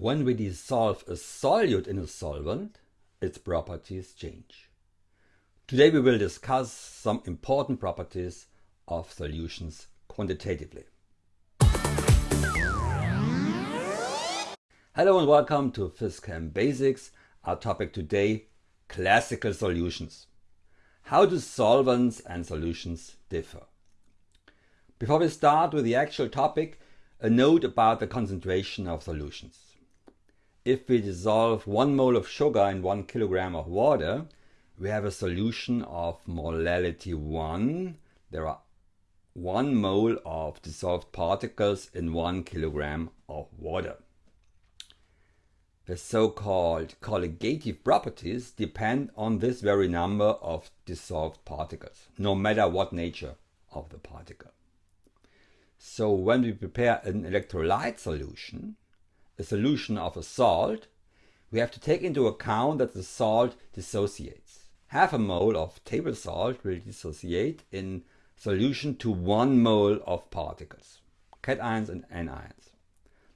When we dissolve a solute in a solvent, its properties change. Today we will discuss some important properties of solutions quantitatively. Hello and welcome to PhysChem Basics. Our topic today, classical solutions. How do solvents and solutions differ? Before we start with the actual topic, a note about the concentration of solutions if we dissolve 1 mole of sugar in 1 kilogram of water, we have a solution of molality 1. There are 1 mole of dissolved particles in 1 kilogram of water. The so-called colligative properties depend on this very number of dissolved particles, no matter what nature of the particle. So when we prepare an electrolyte solution, a solution of a salt, we have to take into account that the salt dissociates. Half a mole of table salt will dissociate in solution to one mole of particles, cations and anions.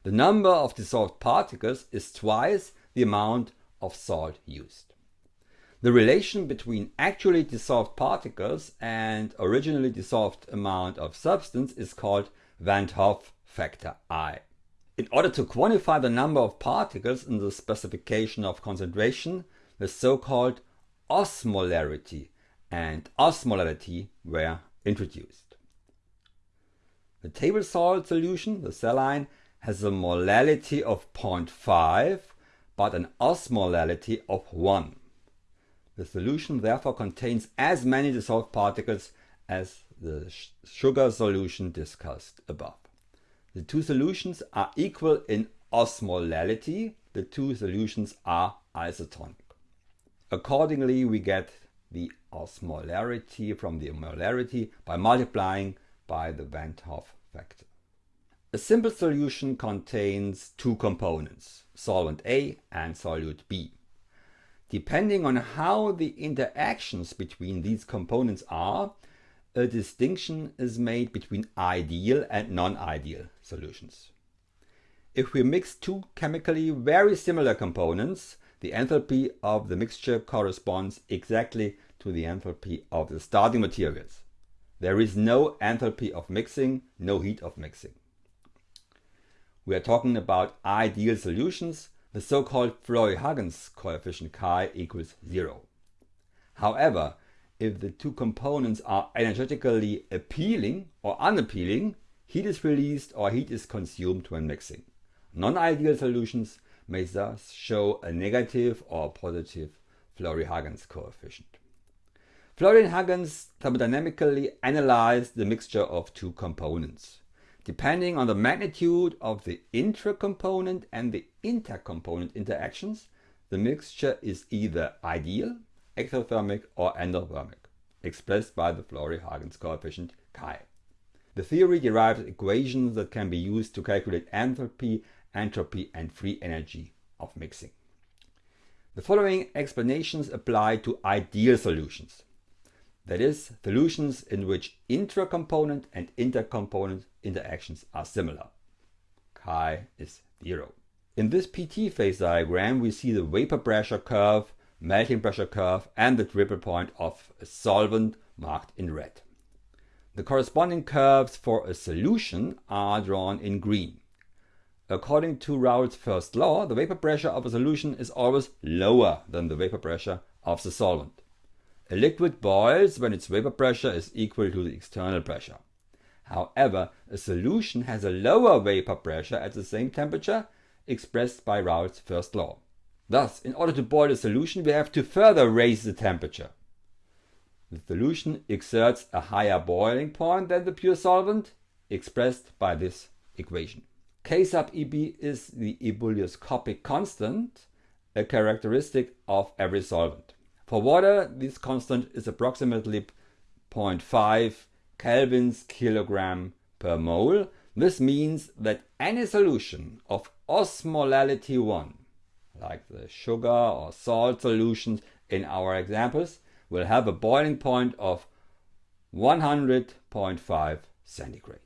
The number of dissolved particles is twice the amount of salt used. The relation between actually dissolved particles and originally dissolved amount of substance is called Van't Hoff factor I. In order to quantify the number of particles in the specification of concentration, the so-called osmolarity and osmolality were introduced. The table salt solution, the saline, has a molality of 0.5 but an osmolality of 1. The solution therefore contains as many dissolved particles as the sugar solution discussed above. The two solutions are equal in osmolality. The two solutions are isotonic. Accordingly, we get the osmolarity from the molarity by multiplying by the Van't Hoff factor. A simple solution contains two components, solvent A and solute B. Depending on how the interactions between these components are, a distinction is made between ideal and non-ideal solutions. If we mix two chemically very similar components, the enthalpy of the mixture corresponds exactly to the enthalpy of the starting materials. There is no enthalpy of mixing, no heat of mixing. We are talking about ideal solutions, the so-called Flory-Huggins coefficient chi equals zero. However, if the two components are energetically appealing or unappealing, heat is released or heat is consumed when mixing. Non-ideal solutions may thus show a negative or positive Flory-Huggins coefficient. Flory and Huggins thermodynamically analyzed the mixture of two components. Depending on the magnitude of the intra-component and the intercomponent interactions, the mixture is either ideal exothermic or endothermic, expressed by the Flory-Huggins coefficient chi. The theory derives equations that can be used to calculate enthalpy, entropy and free energy of mixing. The following explanations apply to ideal solutions. That is, solutions in which intra-component and intercomponent interactions are similar. Chi is zero. In this PT phase diagram we see the vapor pressure curve melting pressure curve and the triple point of a solvent marked in red. The corresponding curves for a solution are drawn in green. According to Raoult's first law, the vapor pressure of a solution is always lower than the vapor pressure of the solvent. A liquid boils when its vapor pressure is equal to the external pressure. However, a solution has a lower vapor pressure at the same temperature expressed by Raoult's first law. Thus, in order to boil a solution, we have to further raise the temperature. The solution exerts a higher boiling point than the pure solvent, expressed by this equation. K sub Eb is the ebullioscopic constant, a characteristic of every solvent. For water, this constant is approximately 0.5 kelvins kilogram per mole. This means that any solution of osmolality 1 like the sugar or salt solutions in our examples, will have a boiling point of 100.5 centigrade.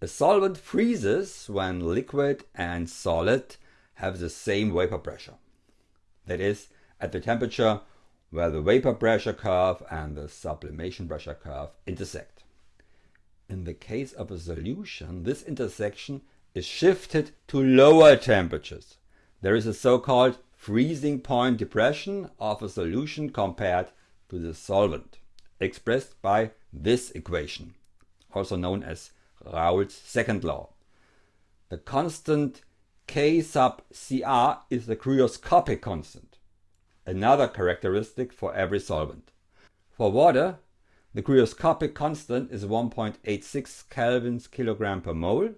A solvent freezes when liquid and solid have the same vapor pressure. That is, at the temperature where the vapor pressure curve and the sublimation pressure curve intersect. In the case of a solution, this intersection is shifted to lower temperatures. There is a so-called freezing point depression of a solution compared to the solvent, expressed by this equation, also known as Raoult's second law. The constant K sub Cr is the cryoscopic constant, another characteristic for every solvent. For water, the cryoscopic constant is 1.86 kelvins kilogram per mole.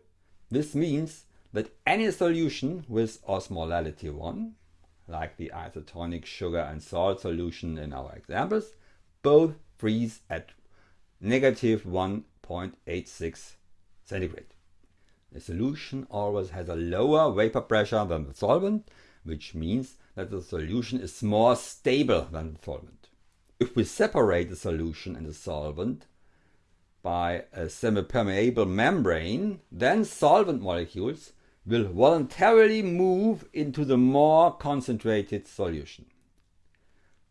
This means that any solution with osmolality 1, like the isotonic sugar and salt solution in our examples, both freeze at negative 1.86 centigrade. The solution always has a lower vapor pressure than the solvent, which means that the solution is more stable than the solvent. If we separate the solution and the solvent by a semi-permeable membrane, then solvent molecules will voluntarily move into the more concentrated solution.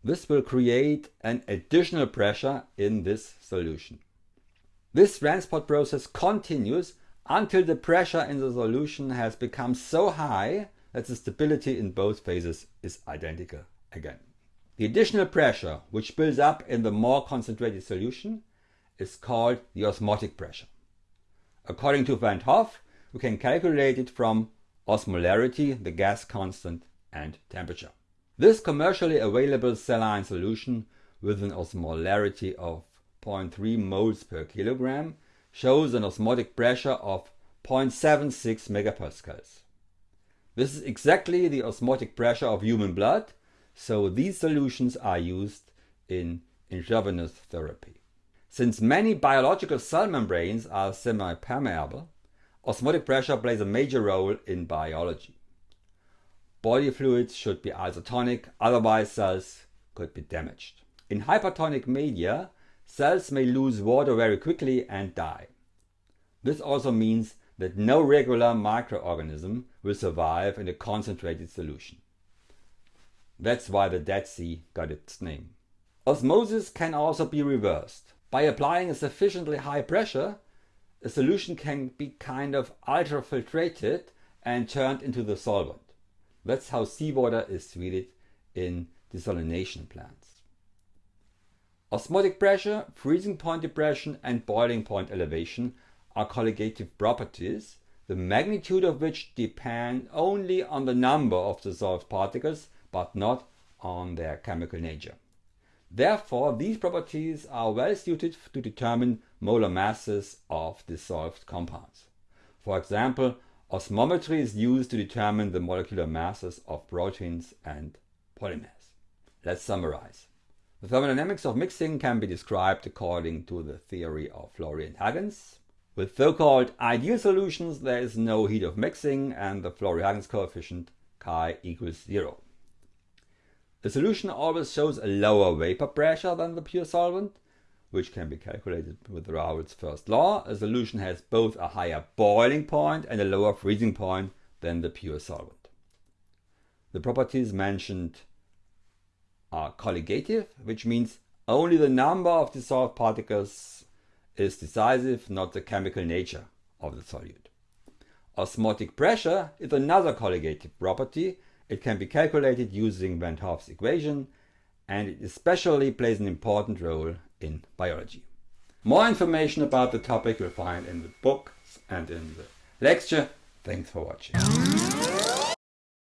This will create an additional pressure in this solution. This transport process continues until the pressure in the solution has become so high that the stability in both phases is identical again. The additional pressure which builds up in the more concentrated solution is called the osmotic pressure. According to Van 't Hoff, we can calculate it from osmolarity, the gas constant, and temperature. This commercially available saline solution with an osmolarity of 0.3 moles per kilogram shows an osmotic pressure of 0.76 megapascals. This is exactly the osmotic pressure of human blood, so these solutions are used in intravenous therapy. Since many biological cell membranes are semi-permeable, osmotic pressure plays a major role in biology. Body fluids should be isotonic, otherwise cells could be damaged. In hypertonic media, cells may lose water very quickly and die. This also means that no regular microorganism will survive in a concentrated solution. That's why the Dead Sea got its name. Osmosis can also be reversed. By applying a sufficiently high pressure, a solution can be kind of ultrafiltrated and turned into the solvent. That's how seawater is treated in desalination plants. Osmotic pressure, freezing point depression and boiling point elevation are colligative properties, the magnitude of which depend only on the number of dissolved particles but not on their chemical nature. Therefore, these properties are well suited to determine molar masses of dissolved compounds. For example, osmometry is used to determine the molecular masses of proteins and polymers. Let's summarize. The thermodynamics of mixing can be described according to the theory of Flory-Huggins. With so-called ideal solutions, there is no heat of mixing and the Flory-Huggins coefficient chi equals zero. The solution always shows a lower vapor pressure than the pure solvent, which can be calculated with Raoult's first law. A solution has both a higher boiling point and a lower freezing point than the pure solvent. The properties mentioned are colligative, which means only the number of dissolved particles is decisive, not the chemical nature of the solute. Osmotic pressure is another colligative property it can be calculated using Van 't Hoff's equation and it especially plays an important role in biology. More information about the topic you'll find in the book and in the lecture. Thanks for watching.